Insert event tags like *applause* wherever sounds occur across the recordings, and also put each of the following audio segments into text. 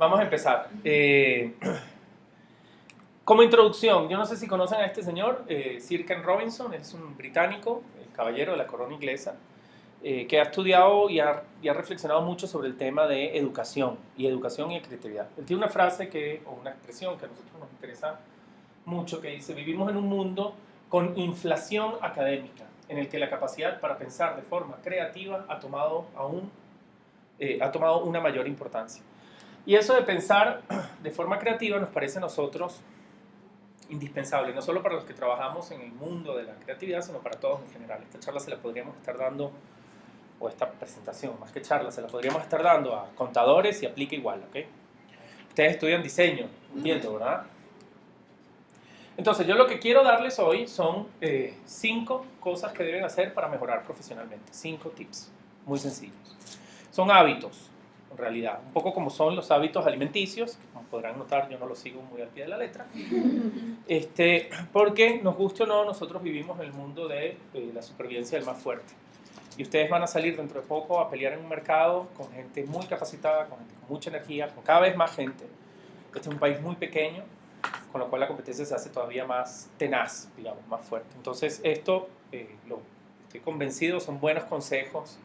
Vamos a empezar. Eh, *clears throat* como introducción, yo no sé si conocen a este señor, eh, Sir Ken Robinson, es un británico, el caballero de la corona inglesa, eh, que ha estudiado y ha, reflexionado mucho sobre el tema de educación y educación y creatividad. Él tiene una frase que, o una expresión que a nosotros nos interesa mucho, que dice, vivimos en un mundo con inflación académica, en el que la capacidad para pensar de forma creativa ha tomado, aún, ha tomado una mayor importancia. Y eso de pensar *clears throat* de forma creativa nos parece a nosotros indispensable, no solo para los que trabajamos en el mundo de la creatividad, sino para todos en general. Esta charla se la podríamos estar dando, o esta presentación, más que charla, se la podríamos estar dando a contadores y aplica igual, ¿ok? Ustedes estudian diseño, entiendo, ¿verdad? Entonces, yo lo que quiero darles hoy son eh, cinco cosas que deben hacer para mejorar profesionalmente. Cinco tips, muy sencillos. Son hábitos en realidad. Un poco como son los hábitos alimenticios, como podrán notar, yo no los sigo muy al pie de la letra, *laughs* este, porque nos guste o no, nosotros vivimos en el mundo de, la supervivencia del más fuerte. Y ustedes van a salir dentro de poco a pelear en un mercado con gente muy capacitada, con gente con mucha energía, con cada vez más gente. Este es un país muy pequeño, con lo cual la competencia se hace todavía más tenaz, digamos, más fuerte. Entonces, esto, eh, lo, estoy convencido, son buenos consejos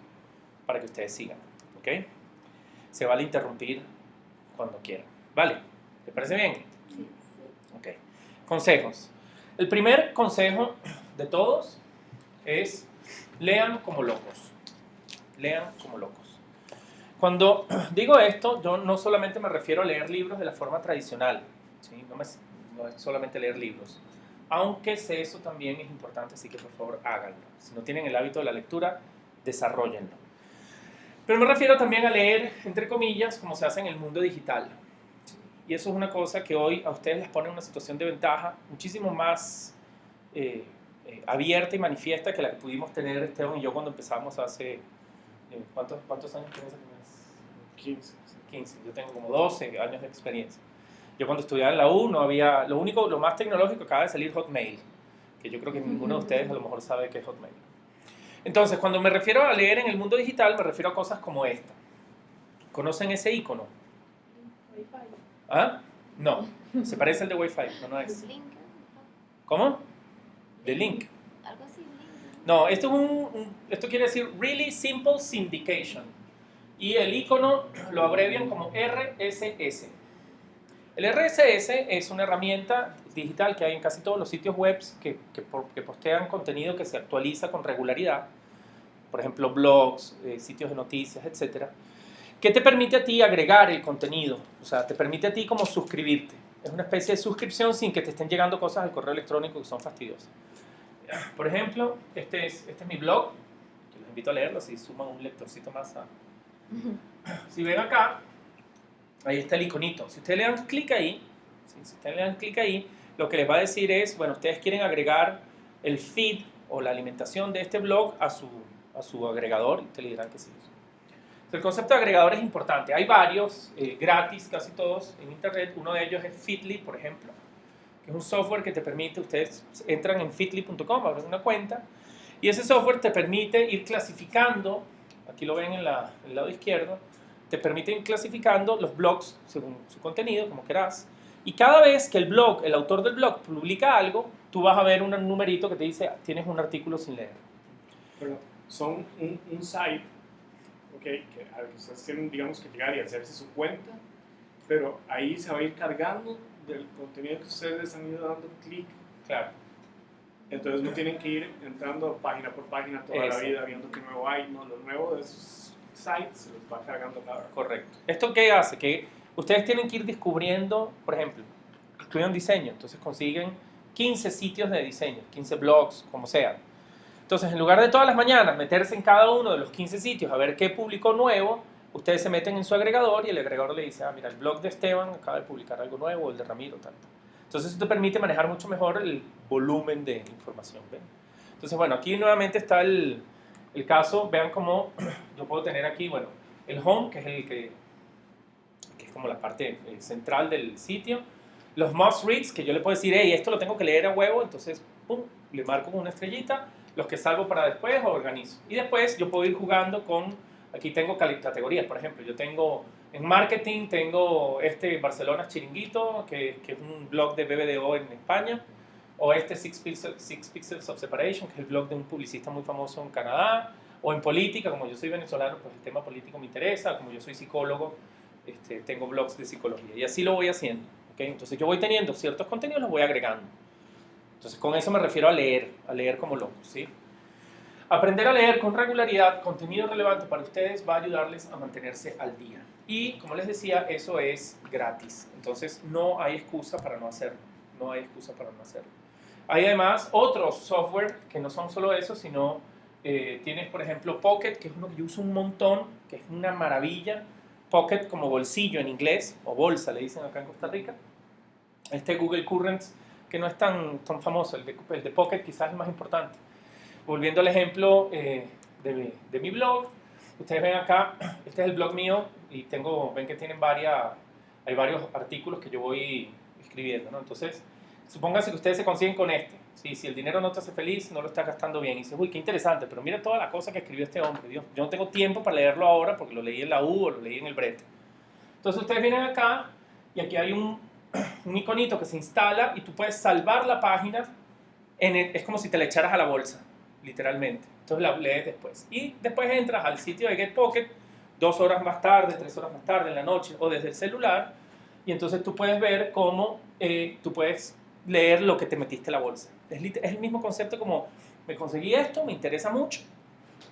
para que ustedes sigan. ¿ok? Se vale interrumpir cuando quieran. ¿Vale? ¿Te parece bien? Sí. Ok. Consejos. El primer consejo de todos es lean como locos. Lean como locos. Cuando *clears throat* digo esto, yo no solamente me refiero a leer libros de la forma tradicional, ¿sí? no, es solamente leer libros, aunque eso también es importante, así que por favor háganlo. Si no tienen el hábito de la lectura, desarrollenlo. Pero me refiero también a leer, entre comillas, como se hace en el mundo digital. Y eso es una cosa que hoy a ustedes les pone en una situación de ventaja muchísimo más eh, eh, abierta y manifiesta que la que pudimos tener Esteban y yo cuando empezamos hace... Eh, ¿cuántos, ¿Cuántos años tienes? 15. 15. Yo tengo como 12 años de experiencia. Yo cuando estudiaba en la U no había... Lo único, lo más tecnológico acaba de salir Hotmail, que yo creo que ninguno de ustedes a lo mejor sabe qué es Hotmail. Entonces, cuando me refiero a leer en el mundo digital, me refiero a cosas como esta. ¿Conocen ese icono? Wi-Fi. ¿Ah? No, se parece al de Wi-Fi, no, no es. ¿Cómo? De link. Algo así, No, esto, es un, esto quiere decir Really Simple Syndication. Y el icono lo abrevian como RSS. El RSS es una herramienta digital que hay en casi todos los sitios web que, que, postean contenido que se actualiza con regularidad, por ejemplo blogs, eh, sitios de noticias, etcétera, que te permite a ti agregar el contenido, o sea, te permite a ti como suscribirte. Es una especie de suscripción sin que te estén llegando cosas al correo electrónico que son fastidiosas. *clears throat* Por ejemplo, este es, este es mi blog, que los invito a leerlo si suman un lectorcito más a... Si ven acá, ahí está el iconito. Si ustedes le dan clic ahí, si ustedes le dan clic ahí, lo que les va a decir es, bueno, ustedes quieren agregar el feed o la alimentación de este blog a su, a su agregador y ustedes le dirán que sí. El concepto de agregador es importante. Hay varios, eh, gratis, casi todos, en internet. Uno de ellos es Fitly, por ejemplo, que es un software que te permite, ustedes entran en fitly.com, abren una cuenta, y ese software te permite ir clasificando, aquí lo ven en, la, en el lado izquierdo, te permiten clasificando los blogs según su contenido, como quieras. Y cada vez que el blog, el autor del blog publica algo, tú vas a ver un numerito que te dice, tienes un artículo sin leer. Pero son un, site, okay, que, al que ustedes tienen, digamos, que llegar y hacerse su cuenta, pero ahí se va a ir cargando del contenido que ustedes han ido dando clic. Claro. Entonces no tienen que ir entrando página por página toda la vida viendo qué nuevo hay, no, lo nuevo de sites se los va cargando cada Correcto. ¿Esto qué hace? Que ustedes tienen que ir descubriendo, por ejemplo, estudian diseño, entonces consiguen 15 sitios de diseño, 15 blogs, como sea. Entonces, en lugar de todas las mañanas meterse en cada uno de los 15 sitios a ver qué publicó nuevo, ustedes se meten en su agregador y el agregador le dice, ah, mira, el blog de Esteban acaba de publicar algo nuevo, el de Ramiro, tal. Entonces, eso te permite manejar mucho mejor el volumen de información. Entonces, bueno, aquí nuevamente está el, el caso, vean cómo *clears throat* yo puedo tener aquí, bueno, el home, que es el que, que es como la parte eh, central del sitio, los must reads, que yo le puedo decir, hey, esto lo tengo que leer a huevo, entonces, pum, le marco con una estrellita, los que salvo para después organizo. Y después yo puedo ir jugando con, aquí tengo categorías, por ejemplo, yo tengo En marketing tengo este Barcelona Chiringuito, que, que, es un blog de BBDO en España, o este Six Pixels, Six Pixels of Separation, que es el blog de un publicista muy famoso en Canadá, o en política, como yo soy venezolano, pues el tema político me interesa, como yo soy psicólogo, este, tengo blogs de psicología, y así lo voy haciendo. ¿okay? Entonces yo voy teniendo ciertos contenidos, los voy agregando. Entonces con eso me refiero a leer, a leer como loco, ¿sí? Aprender a leer con regularidad contenido relevante para ustedes va a ayudarles a mantenerse al día. Y como les decía, eso es gratis. Entonces no hay excusa para no hacerlo. No hay excusa para no hacerlo. Hay además otros software que no son solo eso, sino eh, tienes por ejemplo Pocket, que es uno que yo uso un montón, que es una maravilla. Pocket como bolsillo en inglés, o bolsa le dicen acá en Costa Rica. Este Google Currents, que no es tan, tan famoso, el de, el de Pocket quizás es más importante volviendo al ejemplo eh, de, mi, de, mi, blog, ustedes ven acá, *clears throat* este es el blog mío y tengo, ven que tienen varias, hay varios artículos que yo voy escribiendo, ¿no? Entonces, supónganse que ustedes se consiguen con este. ¿sí? Si el dinero no te hace feliz, no lo estás gastando bien. Y dices, uy, qué interesante, pero mira toda la cosa que escribió este hombre. Dios, yo no tengo tiempo para leerlo ahora porque lo leí en la U o lo leí en el brete. Entonces, ustedes vienen acá y aquí hay un, *clears throat* un iconito que se instala y tú puedes salvar la página. En es como si te la echaras a la bolsa literalmente. Entonces la lees después. Y después entras al sitio de Get Pocket dos horas más tarde, tres horas más tarde, en la noche o desde el celular. Y entonces tú puedes ver cómo eh, tú puedes leer lo que te metiste en la bolsa. Es, el mismo concepto como me conseguí esto, me interesa mucho,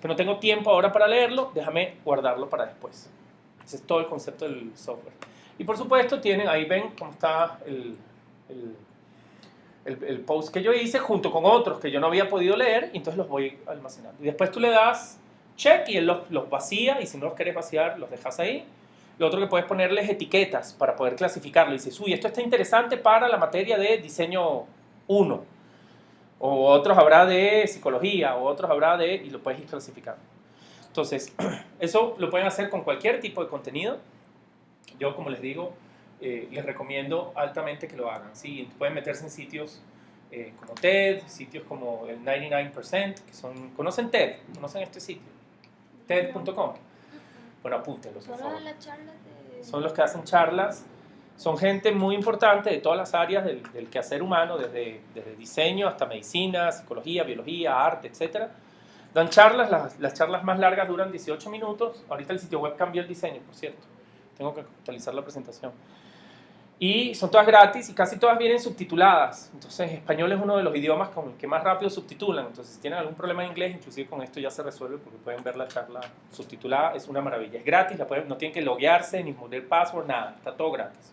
pero no tengo tiempo ahora para leerlo, déjame guardarlo para después. Ese es todo el concepto del software. Y por supuesto tienen, ahí ven cómo está el, el el, post que yo hice junto con otros que yo no había podido leer entonces los voy almacenando. Y después tú le das check y él los, los vacía y si no los quieres vaciar los dejas ahí. Lo otro que puedes ponerles etiquetas para poder clasificarlo. Y dices, uy, esto está interesante para la materia de diseño 1. O otros habrá de psicología, o otros habrá de... y lo puedes ir clasificando. Entonces, *clears throat* eso lo pueden hacer con cualquier tipo de contenido. Yo, como les digo, eh, les recomiendo altamente que lo hagan. ¿sí? Pueden meterse en sitios eh, como TED, sitios como el 99%, que son, ¿conocen TED? ¿Conocen este sitio? TED.com. Bueno, apúntenlo, por favor. Son los que hacen charlas. Son gente muy importante de todas las áreas del, del quehacer humano, desde, desde, diseño hasta medicina, psicología, biología, arte, etc. Dan charlas, las, las charlas más largas duran 18 minutos. Ahorita el sitio web cambió el diseño, por cierto. Tengo que actualizar la presentación. Y son todas gratis y casi todas vienen subtituladas. Entonces, español es uno de los idiomas con el que más rápido subtitulan. Entonces, si tienen algún problema en inglés, inclusive con esto ya se resuelve porque pueden ver la charla subtitulada. Es una maravilla. Es gratis, la pueden, no tienen que loguearse ni poner password, nada. Está todo gratis.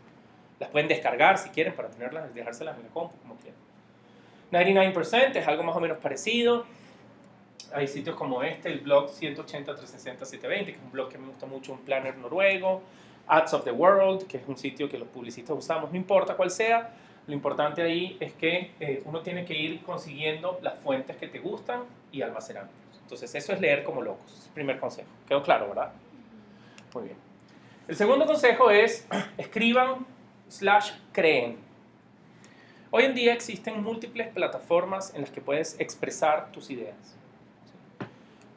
Las pueden descargar si quieren para tenerlas dejárselas en la compu, como quieran. 99% es algo más o menos parecido. Hay sitios como este, el blog 180 360 720, que es un blog que me gusta mucho, un planner noruego. Ads of the World, que es un sitio que los publicistas usamos, no importa cuál sea, lo importante ahí es que eh, uno tiene que ir consiguiendo las fuentes que te gustan y almacenándolas. Entonces eso es leer como locos, primer consejo. ¿Quedó claro, verdad? Muy bien. El segundo consejo es *clears throat* escriban slash creen. Hoy en día existen múltiples plataformas en las que puedes expresar tus ideas.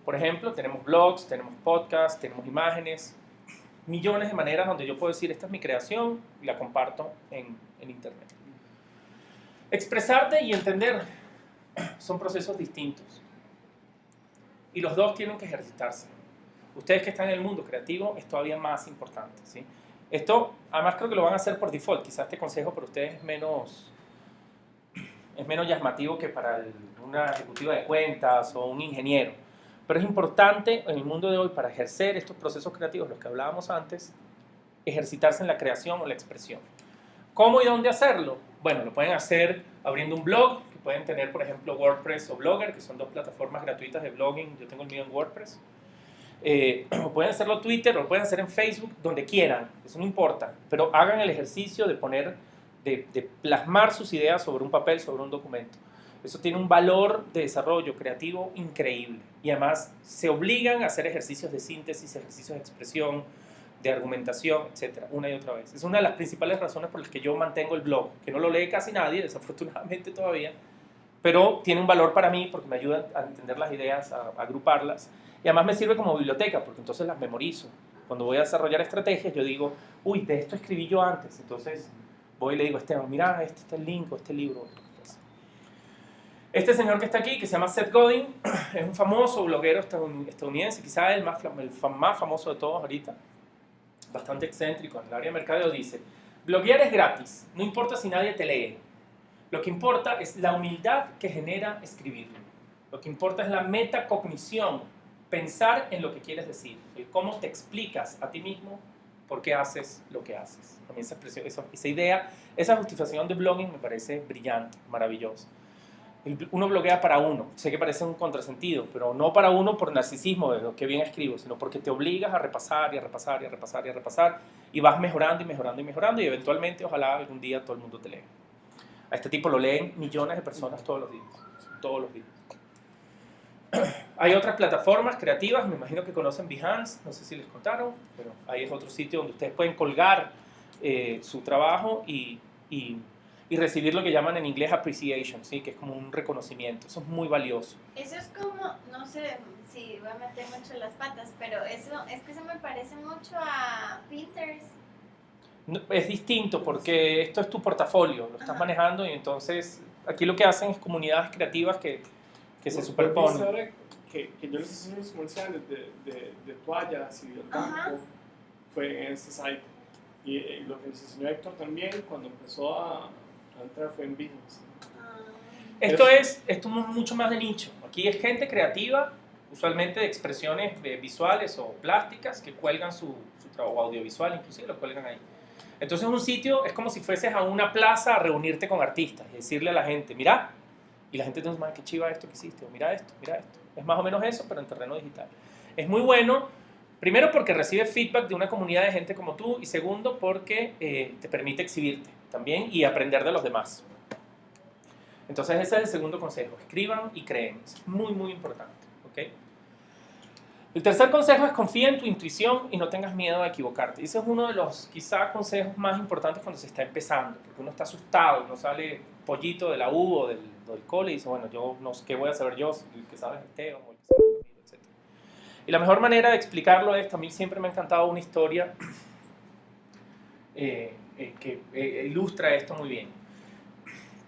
Por ejemplo, tenemos blogs, tenemos podcasts, tenemos imágenes, millones de maneras donde yo puedo decir, esta es mi creación y la comparto en, en Internet. Expresarte y entender son procesos distintos. Y los dos tienen que ejercitarse. Ustedes que están en el mundo creativo es todavía más importante. ¿sí? Esto, además creo que lo van a hacer por default. Quizás este consejo para ustedes es menos, es menos llamativo que para una ejecutiva de cuentas o un ingeniero. Pero es importante en el mundo de hoy para ejercer estos procesos creativos, los que hablábamos antes, ejercitarse en la creación o la expresión. ¿Cómo y dónde hacerlo? Bueno, lo pueden hacer abriendo un blog, que pueden tener, por ejemplo, WordPress o Blogger, que son dos plataformas gratuitas de blogging. Yo tengo el mío en WordPress. Eh, *clears throat* o pueden hacerlo en Twitter o lo pueden hacer en Facebook, donde quieran, eso no importa. Pero hagan el ejercicio de poner, de, de plasmar sus ideas sobre un papel, sobre un documento. Eso tiene un valor de desarrollo creativo increíble. Y además se obligan a hacer ejercicios de síntesis, ejercicios de expresión, de argumentación, etcétera, una y otra vez. Es una de las principales razones por las que yo mantengo el blog, que no lo lee casi nadie, *laughs* desafortunadamente todavía, pero tiene un valor para mí porque me ayuda a entender las ideas, a, agruparlas, y además me sirve como biblioteca, porque entonces las memorizo. Cuando voy a desarrollar estrategias, yo digo, uy, de esto escribí yo antes. Entonces voy y le digo a Esteban, mira, este está el link este libro. Este señor que está aquí, que se llama Seth Godin, *clears throat* es un famoso bloguero estadounidense, quizás el más, famoso de todos ahorita, bastante excéntrico en el área de mercadeo, dice, bloguear es gratis, no importa si nadie te lee. Lo que importa es la humildad que genera escribirlo. Lo que importa es la metacognición, pensar en lo que quieres decir, el cómo te explicas a ti mismo por qué haces lo que haces. A mí esa, esa idea, esa justificación de blogging me parece brillante, maravillosa uno bloguea para uno. Sé que parece un contrasentido, pero no para uno por narcisismo de lo que bien escribo, sino porque te obligas a repasar y a repasar y a repasar y a repasar y vas mejorando y mejorando y mejorando y eventualmente ojalá algún día todo el mundo te lea. A este tipo lo leen millones de personas todos los días, todos los días. *clears throat* Hay otras plataformas creativas, me imagino que conocen Behance, no sé si les contaron, pero ahí es otro sitio donde ustedes pueden colgar eh, su trabajo y y recibir lo que llaman en inglés appreciation, ¿sí? que es como un reconocimiento. Eso es muy valioso. Eso es como, no sé si voy a meter mucho las patas, pero eso es que eso me parece mucho a Pinterest. es distinto porque esto es tu portafolio, lo estás manejando y entonces aquí lo que hacen es comunidades creativas que, que se superponen. Que, que yo les hice unos comerciales de, de, de toallas y del banco fue en este site. Y eh, lo que nos enseñó Héctor también cuando empezó a, fue en ah. Esto es, esto es mucho más de nicho. Aquí es gente creativa, usualmente de expresiones visuales o plásticas, que cuelgan su, su trabajo audiovisual, inclusive lo cuelgan ahí. Entonces un sitio es como si fueses a una plaza a reunirte con artistas y decirle a la gente, mira, y la gente te dice, qué chiva esto que hiciste, o mira esto, mira esto. Es más o menos eso, pero en terreno digital. Es muy bueno, primero porque recibe feedback de una comunidad de gente como tú, y segundo porque eh, te permite exhibirte también y aprender de los demás. Entonces ese es el segundo consejo, escriban y creen, es muy muy importante. ¿okay? El tercer consejo es confía en tu intuición y no tengas miedo a equivocarte. Ese es uno de los quizá consejos más importantes cuando se está empezando, porque uno está asustado, no sale pollito de la U o del, del cole y dice, bueno, yo no sé qué voy a saber yo, el que sabe es o el. Y la mejor manera de explicarlo es, a mí siempre me ha encantado una historia eh, eh, que eh, ilustra esto muy bien.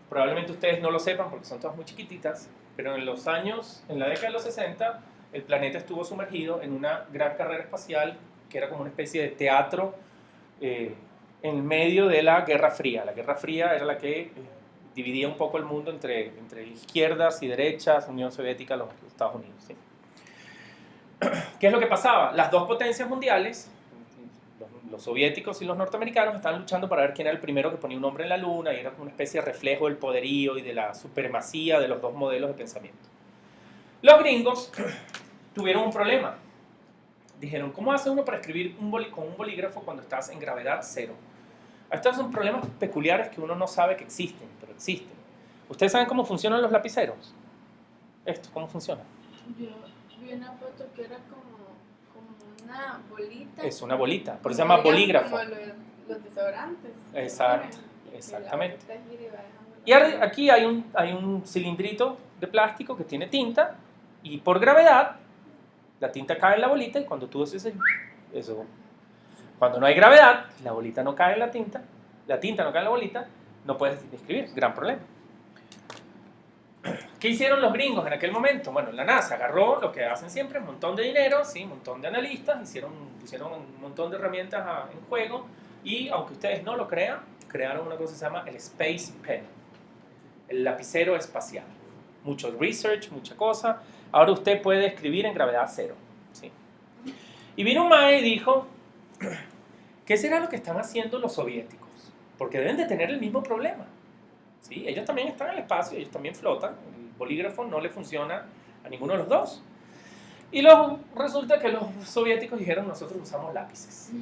Probablemente ustedes no lo sepan porque son todas muy chiquititas, pero en los años, en la década de los 60, el planeta estuvo sumergido en una gran carrera espacial que era como una especie de teatro en medio de la Guerra Fría. La Guerra Fría era la que dividía un poco el mundo entre, entre izquierdas y derechas, Unión Soviética, los Estados Unidos. *clears throat* ¿Qué es lo que pasaba? Las dos potencias mundiales los soviéticos y los norteamericanos estaban luchando para ver quién era el primero que ponía un hombre en la luna y era como una especie de reflejo del poderío y de la supremacía de los dos modelos de pensamiento. Los gringos *clears throat* tuvieron un problema. Dijeron, ¿cómo hace uno para escribir un con un bolígrafo cuando estás en gravedad cero? Estos son problemas peculiares que uno no sabe que existen, pero existen. ¿Ustedes saben cómo funcionan los lapiceros? Esto, ¿cómo funciona? Vi una foto que era como una bolita. Es una bolita, por eso se llama bolígrafo. Como los, desodorantes. Exacto, exactamente. Y aquí hay un, hay un cilindrito de plástico que tiene tinta y por gravedad la tinta cae en la bolita y cuando tú haces eso, cuando no hay gravedad, la bolita no cae en la tinta, la tinta no cae en la bolita, no puedes escribir, gran problema. ¿Qué hicieron los gringos en aquel momento? Bueno, la NASA agarró lo que hacen siempre, un montón de dinero, ¿sí? un montón de analistas, hicieron, pusieron un montón de herramientas en juego y, aunque ustedes no lo crean, crearon una cosa que se llama el Space Pen, el lapicero espacial. Mucho research, mucha cosa. Ahora usted puede escribir en gravedad cero. ¿sí? Y vino un mae y dijo, *clears throat* ¿qué será lo que están haciendo los soviéticos? Porque deben de tener el mismo problema. ¿Sí? Ellos también están en el espacio, ellos también flotan, bolígrafo no le funciona a ninguno de los dos. Y luego resulta que los soviéticos dijeron, nosotros usamos lápices.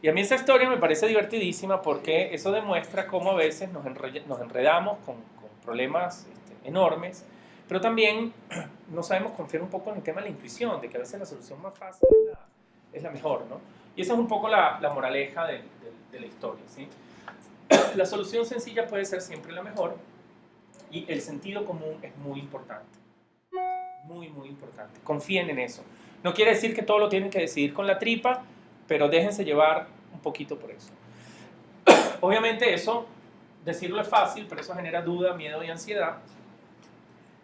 Y a mí esa historia me parece divertidísima porque eso demuestra cómo a veces nos, enredamos con, problemas este, enormes, pero también *clears throat* no sabemos confiar un poco en el tema de la intuición, de que a veces la solución más fácil es la, mejor, ¿no? Y esa es un poco la, moraleja de, de la historia, ¿sí? La solución sencilla puede ser siempre la mejor, y el sentido común es muy importante. Muy, muy importante. Confíen en eso. No quiere decir que todo lo tienen que decidir con la tripa, pero déjense llevar un poquito por eso. *coughs* Obviamente eso, decirlo es fácil, pero eso genera duda, miedo y ansiedad,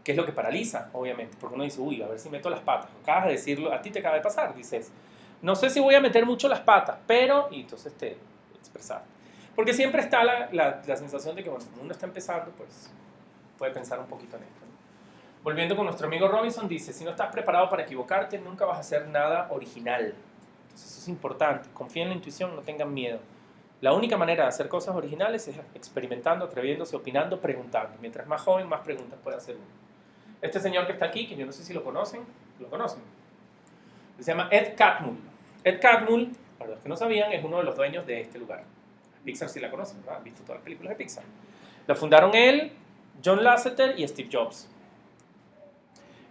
que es lo que paraliza, obviamente, porque uno dice, uy, a ver si meto las patas. Acabas de decirlo, a ti te acaba de pasar, dices, no sé si voy a meter mucho las patas, pero, y entonces te expresar. Porque siempre está la, la, sensación de que, como uno está empezando, pues puede pensar un poquito en esto. Volviendo con nuestro amigo Robinson, dice, si no estás preparado para equivocarte, nunca vas a hacer nada original. Entonces eso es importante, confía en la intuición, no tengan miedo. La única manera de hacer cosas originales es experimentando, atreviéndose, opinando, preguntando. Mientras más joven, más preguntas puede hacer uno. Este señor que está aquí, que yo no sé si lo conocen, ¿lo conocen? Se llama Ed Catmull. Ed Catmull, para los que no sabían, es uno de los dueños de este lugar. Pixar sí la conocen, ¿verdad? Han visto todas las películas de Pixar. La fundaron él, John Lasseter y Steve Jobs.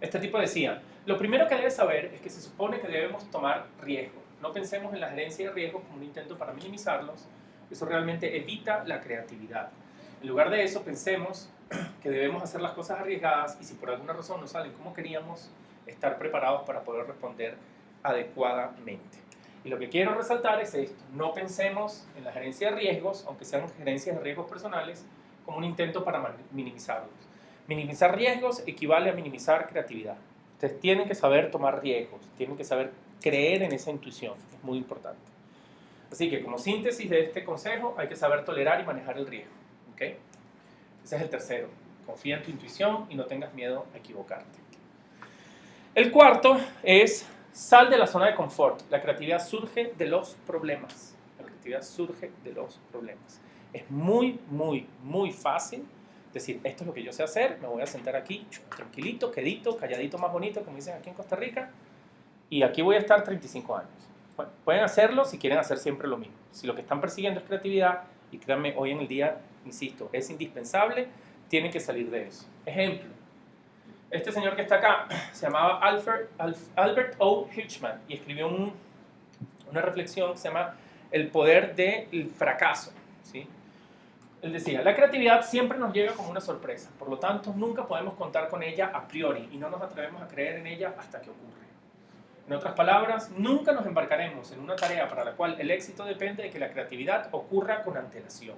Este tipo decía, lo primero que debes saber es que se supone que debemos tomar riesgo. No pensemos en la gerencia de riesgos como un intento para minimizarlos. Eso realmente evita la creatividad. En lugar de eso, pensemos *clears throat* que debemos hacer las cosas arriesgadas y si por alguna razón no salen como queríamos, estar preparados para poder responder adecuadamente. Y lo que quiero resaltar es esto, no pensemos en la gerencia de riesgos, aunque sean gerencias de riesgos personales, como un intento para minimizarlos. Minimizar riesgos equivale a minimizar creatividad. Ustedes tienen que saber tomar riesgos, tienen que saber creer en esa intuición, es muy importante. Así que como síntesis de este consejo, hay que saber tolerar y manejar el riesgo. ¿okay? Ese es el tercero. Confía en tu intuición y no tengas miedo a equivocarte. El cuarto es sal de la zona de confort. La creatividad surge de los problemas. La creatividad surge de los problemas. Es muy, muy, muy fácil decir, esto es lo que yo sé hacer, me voy a sentar aquí tranquilito, quedito, calladito más bonito, como dicen aquí en Costa Rica, y aquí voy a estar 35 años. Pueden hacerlo si quieren hacer siempre lo mismo. Si lo que están persiguiendo es creatividad, y créanme, hoy en el día, insisto, es indispensable, tienen que salir de eso. Ejemplo, este señor que está acá se llamaba Albert, O. Hitchman y escribió un, una reflexión que se llama El poder del fracaso. ¿sí? Él decía, la creatividad siempre nos llega como una sorpresa, por lo tanto nunca podemos contar con ella a priori y no nos atrevemos a creer en ella hasta que ocurre. En otras palabras, nunca nos embarcaremos en una tarea para la cual el éxito depende de que la creatividad ocurra con antelación.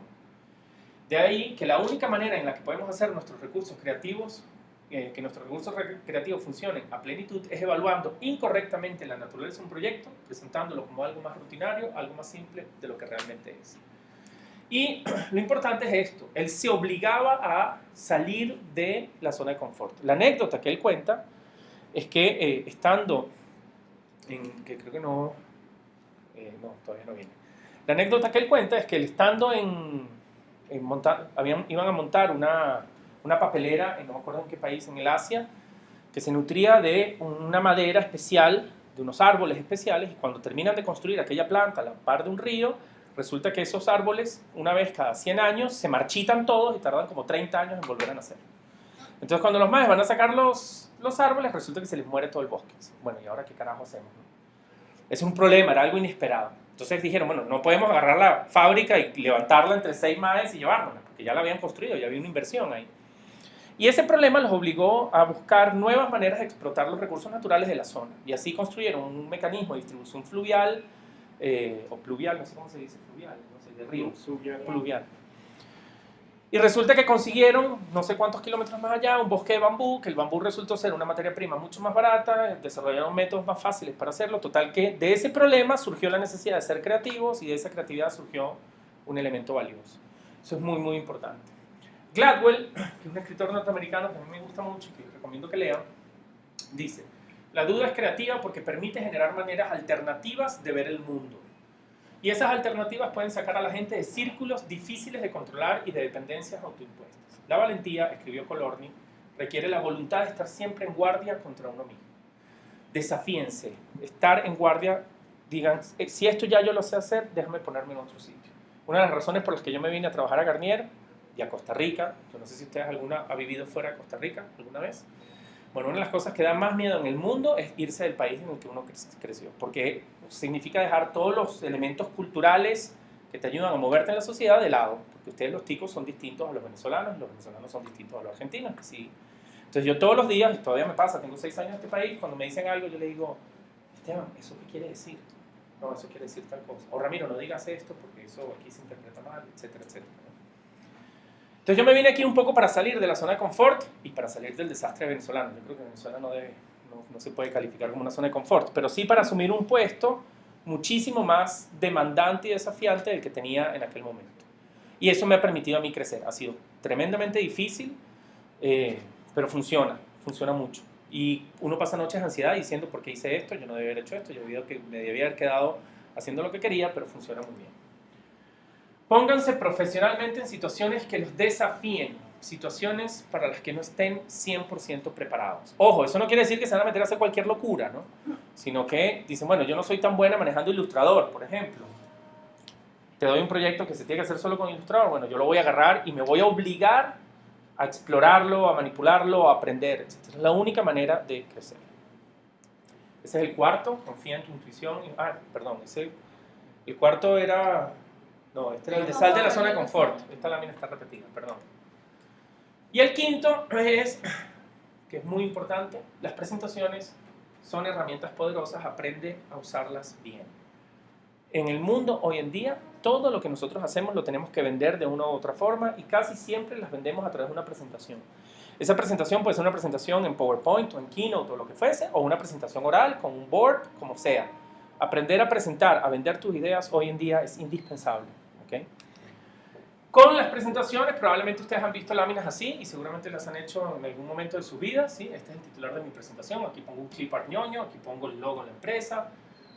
De ahí que la única manera en la que podemos hacer nuestros recursos creativos, eh, que nuestros recursos creativos funcionen a plenitud, es evaluando incorrectamente la naturaleza de un proyecto, presentándolo como algo más rutinario, algo más simple de lo que realmente es. Y *clears throat* lo importante es esto, él se obligaba a salir de la zona de confort. La anécdota que él cuenta es que eh, estando en, que creo que no, eh, no, todavía no viene. La anécdota que él cuenta es que él estando en, en montar, habían, iban a montar una, una papelera, no me acuerdo en qué país, en el Asia, que se nutría de una madera especial, de unos árboles especiales, y cuando terminan de construir aquella planta a la par de un río, resulta que esos árboles, una vez cada 100 años, se marchitan todos y tardan como 30 años en volver a nacer. Entonces cuando los maes van a sacar los, los árboles, resulta que se les muere todo el bosque. Bueno, ¿y ahora qué carajo hacemos? Es un problema, era algo inesperado. Entonces dijeron, bueno, no podemos agarrar la fábrica y levantarla entre seis maes y llevárnosla, porque ya la habían construido, ya había una inversión ahí. Y ese problema los obligó a buscar nuevas maneras de explotar los recursos naturales de la zona. Y así construyeron un mecanismo de distribución fluvial eh, o pluvial, no sé cómo se dice, fluvial, no sé, de río, Fluvial. pluvial. Y resulta que consiguieron, no sé cuántos kilómetros más allá, un bosque de bambú, que el bambú resultó ser una materia prima mucho más barata, desarrollaron métodos más fáciles para hacerlo, total que de ese problema surgió la necesidad de ser creativos y de esa creatividad surgió un elemento valioso. Eso es muy, muy importante. Gladwell, que es un escritor norteamericano que a mí me gusta mucho y que recomiendo que lean, dice, la duda es creativa porque permite generar maneras alternativas de ver el mundo. Y esas alternativas pueden sacar a la gente de círculos difíciles de controlar y de dependencias autoimpuestas. La valentía, escribió Colorni, requiere la voluntad de estar siempre en guardia contra uno mismo. Desafíense, estar en guardia, digan, eh, si esto ya yo lo sé hacer, déjame ponerme en otro sitio. Una de las razones por las que yo me vine a trabajar a Garnier y a Costa Rica, yo no sé si ustedes alguna ha vivido fuera de Costa Rica alguna vez, bueno, una de las cosas que da más miedo en el mundo es irse del país en el que uno creció, porque significa dejar todos los elementos culturales que te ayudan a moverte en la sociedad de lado, porque ustedes los ticos son distintos a los venezolanos y los venezolanos son distintos a los argentinos, que sí. Entonces yo todos los días, y todavía me pasa, tengo seis años en este país, cuando me dicen algo yo le digo, Esteban, ¿eso qué quiere decir? No, eso quiere decir tal cosa. O Ramiro, no digas esto porque eso aquí se interpreta mal, etcétera, etcétera. Entonces yo me vine aquí un poco para salir de la zona de confort y para salir del desastre venezolano. Yo creo que Venezuela no, debe, no, no se puede calificar como una zona de confort, pero sí para asumir un puesto muchísimo más demandante y desafiante del que tenía en aquel momento. Y eso me ha permitido a mí crecer. Ha sido tremendamente difícil, eh, pero funciona, funciona mucho. Y uno pasa noches de ansiedad diciendo, ¿por qué hice esto? Yo no debía haber hecho esto, yo que me debía haber quedado haciendo lo que quería, pero funciona muy bien. Pónganse profesionalmente en situaciones que los desafíen, situaciones para las que no estén 100% preparados. Ojo, eso no quiere decir que se van a meter a hacer cualquier locura, ¿no? Sino que dicen, bueno, yo no soy tan buena manejando ilustrador, por ejemplo. Te doy un proyecto que se tiene que hacer solo con ilustrador, bueno, yo lo voy a agarrar y me voy a obligar a explorarlo, a manipularlo, a aprender, etc. Es la única manera de crecer. Ese es el cuarto, confía en tu intuición. Ah, perdón, ese, el cuarto era no, este era el de sal de la zona de confort. Esta lámina está repetida, perdón. Y el quinto es, que es muy importante, las presentaciones son herramientas poderosas, aprende a usarlas bien. En el mundo hoy en día, todo lo que nosotros hacemos lo tenemos que vender de una u otra forma y casi siempre las vendemos a través de una presentación. Esa presentación puede ser una presentación en PowerPoint o en Keynote o lo que fuese, o una presentación oral con un board, como sea. Aprender a presentar, a vender tus ideas hoy en día es indispensable. Con las presentaciones, probablemente ustedes han visto láminas así y seguramente las han hecho en algún momento de su vida. ¿sí? Este es el titular de mi presentación. Aquí pongo un clip ñoño, aquí pongo el logo de la empresa,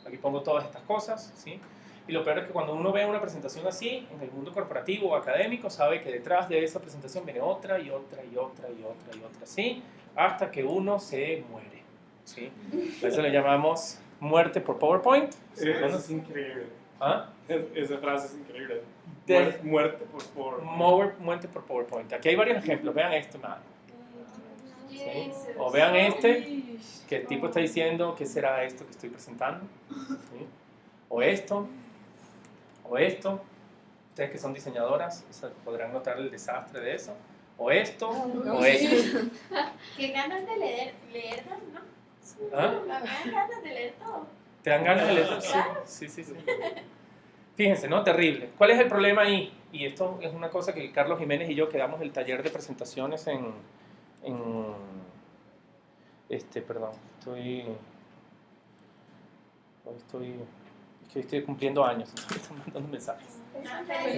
aquí pongo todas estas cosas. ¿sí? Y lo peor es que cuando uno ve una presentación así, en el mundo corporativo o académico, sabe que detrás de esa presentación viene otra y otra y otra y otra y otra, ¿sí? Hasta que uno se muere, ¿sí? A eso le llamamos muerte por PowerPoint. Eso es increíble. ¿Ah? Esa frase es increíble. muerte, por, Muerte por PowerPoint. Aquí hay varios ejemplos. Vean este, O vean este, que el tipo está diciendo qué será esto que estoy presentando. O esto. O esto. Ustedes que son diseñadoras podrán notar el desastre de eso. O esto. O esto. *laughs* Qué ganas de leer, leer ¿no? ¿Ah? Me ganas de leer todo. ¿Te dan ganas de leer? Sí, sí, sí. Fíjense, ¿no? Terrible. ¿Cuál es el problema ahí? Y esto es una cosa que Carlos Jiménez y yo quedamos el taller de presentaciones en, en este, perdón, estoy, estoy, estoy cumpliendo años, *laughs* estoy mandando mensajes.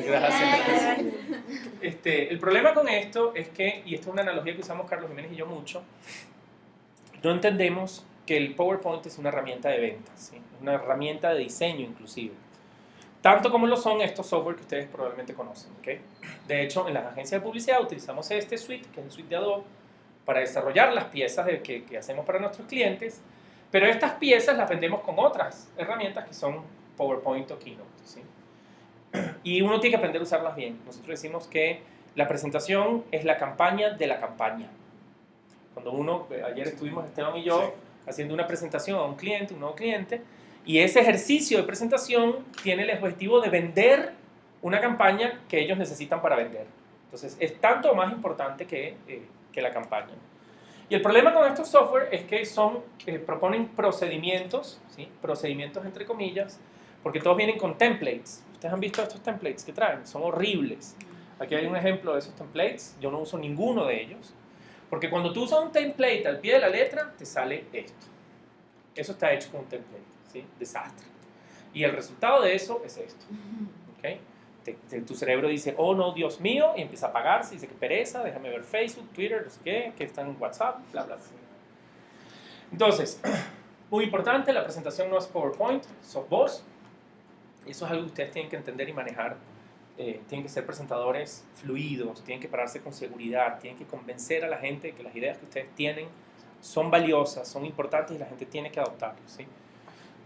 Gracias. Este, el problema con esto es que, y esto es una analogía que usamos Carlos Jiménez y yo mucho, no entendemos que el PowerPoint es una herramienta de ventas, ¿sí? una herramienta de diseño inclusive. Tanto como lo son estos software que ustedes probablemente conocen. ¿okay? De hecho, en las agencias de publicidad utilizamos este suite, que es el suite de Adobe, para desarrollar las piezas de que, que, hacemos para nuestros clientes, pero estas piezas las vendemos con otras herramientas que son PowerPoint o Keynote. ¿sí? *clears throat* Y uno tiene que aprender a usarlas bien. Nosotros decimos que la presentación es la campaña de la campaña. Cuando uno, ayer estuvimos Esteban y yo, haciendo una presentación a un cliente, un nuevo cliente, y ese ejercicio de presentación tiene el objetivo de vender una campaña que ellos necesitan para vender. Entonces, es tanto más importante que, eh, que la campaña. Y el problema con estos software es que son, eh, proponen procedimientos, ¿sí? procedimientos entre comillas, porque todos vienen con templates. Ustedes han visto estos templates que traen, son horribles. Aquí hay un ejemplo de esos templates, yo no uso ninguno de ellos. Porque cuando tú usas un template al pie de la letra, te sale esto. Eso está hecho con un template, ¿sí? Desastre. Y el resultado de eso es esto. ¿okay? tu cerebro dice, oh no, Dios mío, y empieza a apagarse, dice que pereza, déjame ver Facebook, Twitter, no sé qué, que está en WhatsApp, bla, bla, bla. Entonces, *clears throat* muy importante, la presentación no es PowerPoint, sos vos. Eso es algo que ustedes tienen que entender y manejar eh, tienen que ser presentadores fluidos, tienen que pararse con seguridad, tienen que convencer a la gente de que las ideas que ustedes tienen son valiosas, son importantes y la gente tiene que adoptarlas. ¿sí?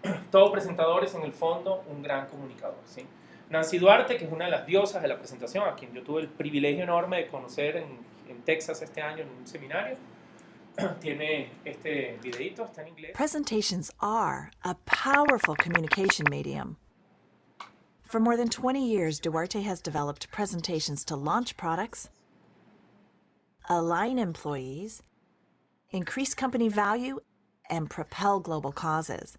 *clears throat* Todo presentador es en el fondo un gran comunicador. ¿sí? Nancy Duarte, que es una de las diosas de la presentación, a quien yo tuve el privilegio enorme de conocer en, Texas este año en un seminario, *clears throat* tiene este videito. Presentations are a powerful communication medium. For more than 20 years, Duarte has developed presentations to launch products, align employees, increase company value, and propel global causes.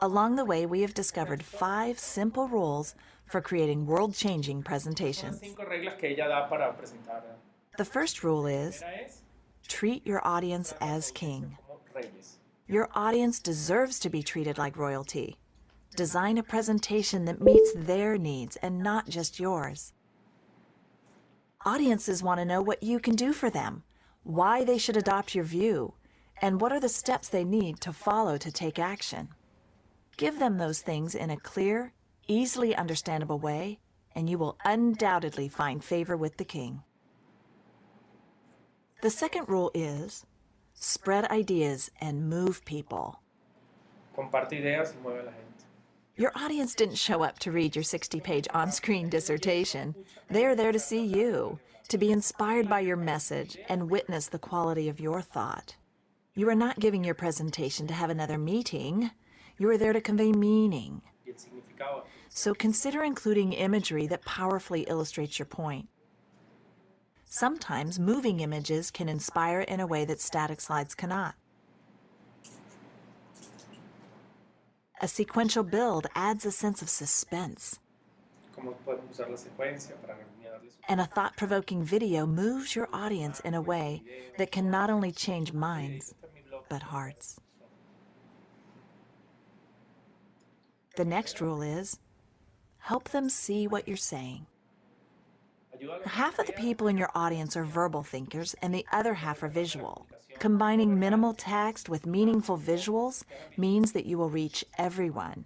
Along the way, we have discovered five simple rules for creating world changing presentations. cinco reglas que ella da para presentar. The first rule is La primera es treat your audience as king. Your audience deserves to be treated like royalty. Design a presentation that meets their needs and not just yours. Audiences want to know what you can do for them, why they should adopt your view, and what are the steps they need to follow to take action. Give them those things in a clear, easily understandable way, and you will undoubtedly find favor with the king. The second rule is spread ideas and move people. Comparte ideas y mueve la gente. Your audience didn't show up to read your 60 page on screen dissertation. They are there to see you, to be inspired by your message, and witness the quality of your thought. You are not giving your presentation to have another meeting, you are there to convey meaning. So consider including imagery that powerfully illustrates your point. Sometimes moving images can inspire in a way that static slides cannot. A sequential build adds a sense of suspense, Cómo podemos usar la secuencia para darles and a thought provoking video moves your audience in a way that can not only change minds, but hearts. The next rule is help them see what you're saying. Ayuda a la Half of the people in your audience are verbal thinkers and the other half are visual. Combining minimal text with meaningful visuals means that you will reach everyone.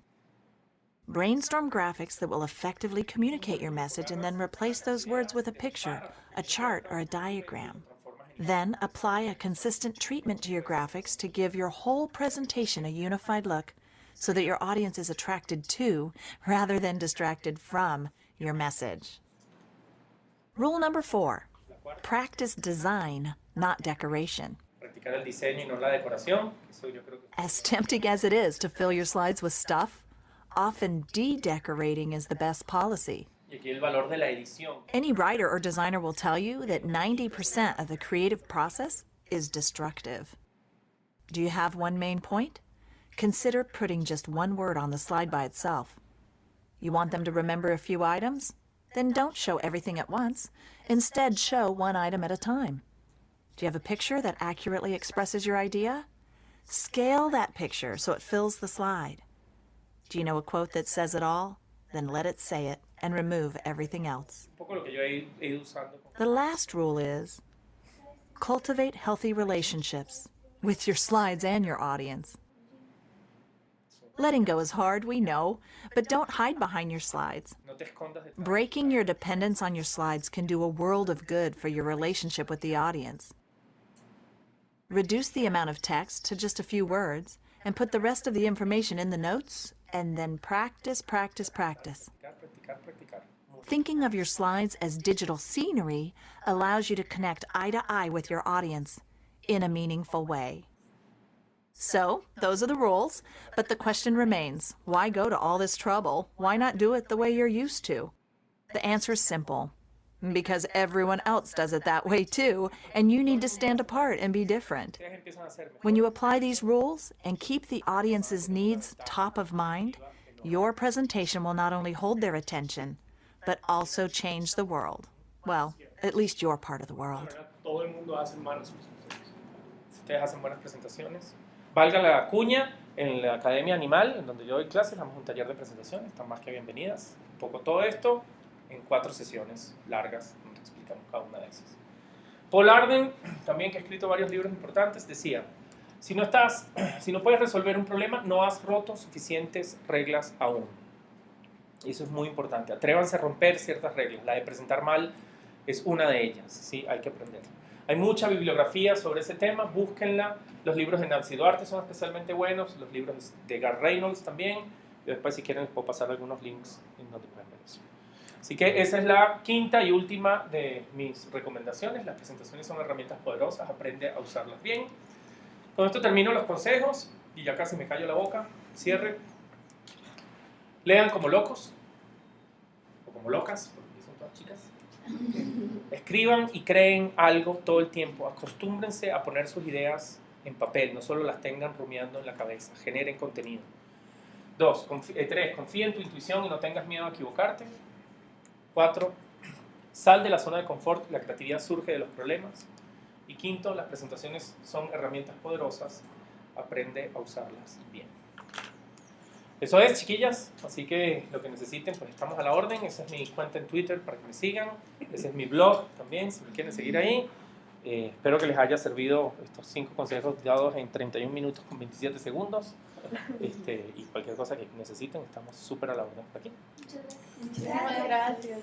Brainstorm graphics that will effectively communicate your message and then replace those words with a picture, a chart, or a diagram. Then apply a consistent treatment to your graphics to give your whole presentation a unified look so that your audience is attracted to rather than distracted from your message. Rule number four practice design, not decoration. Practicar el diseño y no la decoración. Eso yo creo que As tempting as it is to fill your slides with stuff, often de decorating is the best policy. y aquí el valor de la edición. Any writer or designer will tell you that 90% of the creative process is destructive. Do you have one main point? Consider putting just one word on the slide by itself. You want them to remember a few items? Then don't show everything at once. Instead, show one item at a time. Do you have a picture that accurately expresses your idea? Scale that picture so it fills the slide. Do you know a quote that says it all? Then let it say it and remove everything else. Un poco lo que yo he, he ido usando. con- The last rule is cultivate healthy relationships with your slides and your audience. Letting go is hard, we know, but don't hide behind your slides. No te escondas detrás. Breaking your dependence on your slides can do a world of good for your relationship with the audience. Reduce the amount of text to just a few words and put the rest of the information in the notes and then practice, practice, practice. Thinking of your slides as digital scenery allows you to connect eye to eye with your audience in a meaningful way. So, those are the rules, but the question remains why go to all this trouble? Why not do it the way you're used to? The answer is simple because everyone else does it that way too, and you need to stand apart and be different. When you apply these rules and keep the audience's needs top of mind, your presentation will not only hold their attention, but also change the world. Well, at least your part of the world. Valga la cuña, en la Academia Animal, en donde yo doy clases, damos un taller de presentaciones, están más que bienvenidas. Un poco todo esto en cuatro sesiones largas, donde explicamos cada una de esas. Paul Arden, también que ha escrito varios libros importantes, decía, si no, estás, *clears throat* si no puedes resolver un problema, no has roto suficientes reglas aún. Y eso es muy importante. Atrévanse a romper ciertas reglas. La de presentar mal es una de ellas, ¿sí? Hay que aprenderla. Hay mucha bibliografía sobre ese tema, búsquenla. Los libros de Nancy Duarte son especialmente buenos, los libros de Gar Reynolds también. Y después, si quieren, les puedo pasar algunos links en donde pueden. Así que esa es la quinta y última de mis recomendaciones. Las presentaciones son herramientas poderosas, aprende a usarlas bien. Con esto termino los consejos y ya casi me callo la boca. Cierre. Lean como locos o como locas, porque son todas chicas. Escriban y creen algo todo el tiempo. Acostúmbrense a poner sus ideas en papel, no solo las tengan rumiando en la cabeza. Generen contenido. Dos, eh, tres, confía en tu intuición y no tengas miedo a equivocarte. Cuatro, sal de la zona de confort, la creatividad surge de los problemas. Y quinto, las presentaciones son herramientas poderosas, aprende a usarlas bien. Eso es, chiquillas, así que lo que necesiten, pues estamos a la orden. Esa es mi cuenta en Twitter para que me sigan. Ese es mi blog también, si me quieren seguir ahí. Eh, espero que les haya servido estos cinco consejos dados en 31 minutos con 27 segundos. Este, y cualquier cosa que necesiten, estamos súper a la orden por aquí. Muchas gracias.